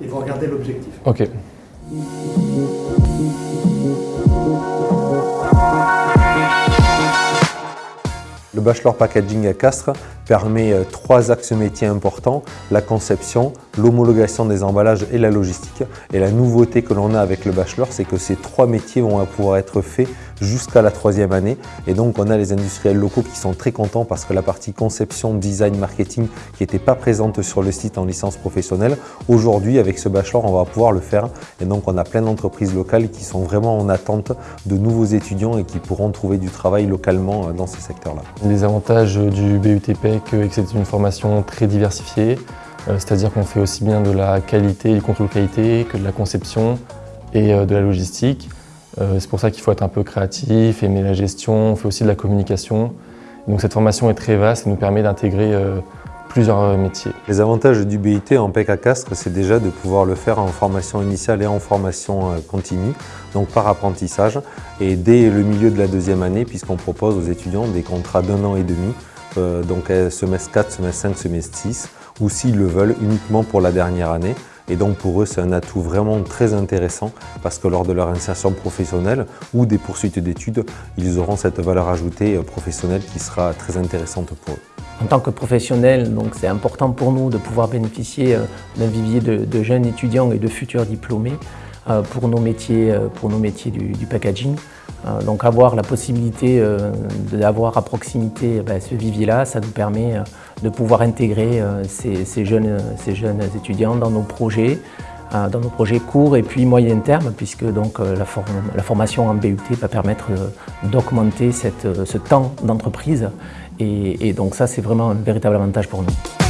et vous regardez l'objectif. Ok. Le bachelor packaging à Castres permet euh, trois axes métiers importants, la conception, l'homologation des emballages et la logistique. Et la nouveauté que l'on a avec le bachelor, c'est que ces trois métiers vont pouvoir être faits jusqu'à la troisième année. Et donc, on a les industriels locaux qui sont très contents parce que la partie conception, design, marketing qui n'était pas présente sur le site en licence professionnelle, aujourd'hui, avec ce bachelor, on va pouvoir le faire. Et donc, on a plein d'entreprises locales qui sont vraiment en attente de nouveaux étudiants et qui pourront trouver du travail localement euh, dans ces secteurs-là. Les avantages du BUTP, que c'est une formation très diversifiée, euh, c'est-à-dire qu'on fait aussi bien de la qualité du contrôle qualité que de la conception et euh, de la logistique. Euh, c'est pour ça qu'il faut être un peu créatif, aimer la gestion, on fait aussi de la communication. Donc cette formation est très vaste et nous permet d'intégrer plusieurs métiers. Les avantages du BIT en PEC à Castres, c'est déjà de pouvoir le faire en formation initiale et en formation continue, donc par apprentissage, et dès le milieu de la deuxième année, puisqu'on propose aux étudiants des contrats d'un an et demi euh, donc euh, semestre 4, semestre 5, semestre 6, ou s'ils le veulent uniquement pour la dernière année. Et donc pour eux, c'est un atout vraiment très intéressant parce que lors de leur insertion professionnelle ou des poursuites d'études, ils auront cette valeur ajoutée euh, professionnelle qui sera très intéressante pour eux. En tant que professionnel, c'est important pour nous de pouvoir bénéficier d'un vivier de, jeunes étudiants et de futurs diplômés métiers, pour nos métiers du packaging. Euh, donc avoir la possibilité euh, d'avoir à proximité ben, ce vivier-là, ça nous permet euh, de pouvoir intégrer ces, jeunes, ces jeunes étudiants dans nos projets, dans nos projets courts et puis moyen terme, puisque donc la, formation en BUT va permettre d'augmenter ce temps d'entreprise. et donc ça, c'est vraiment un véritable avantage pour nous.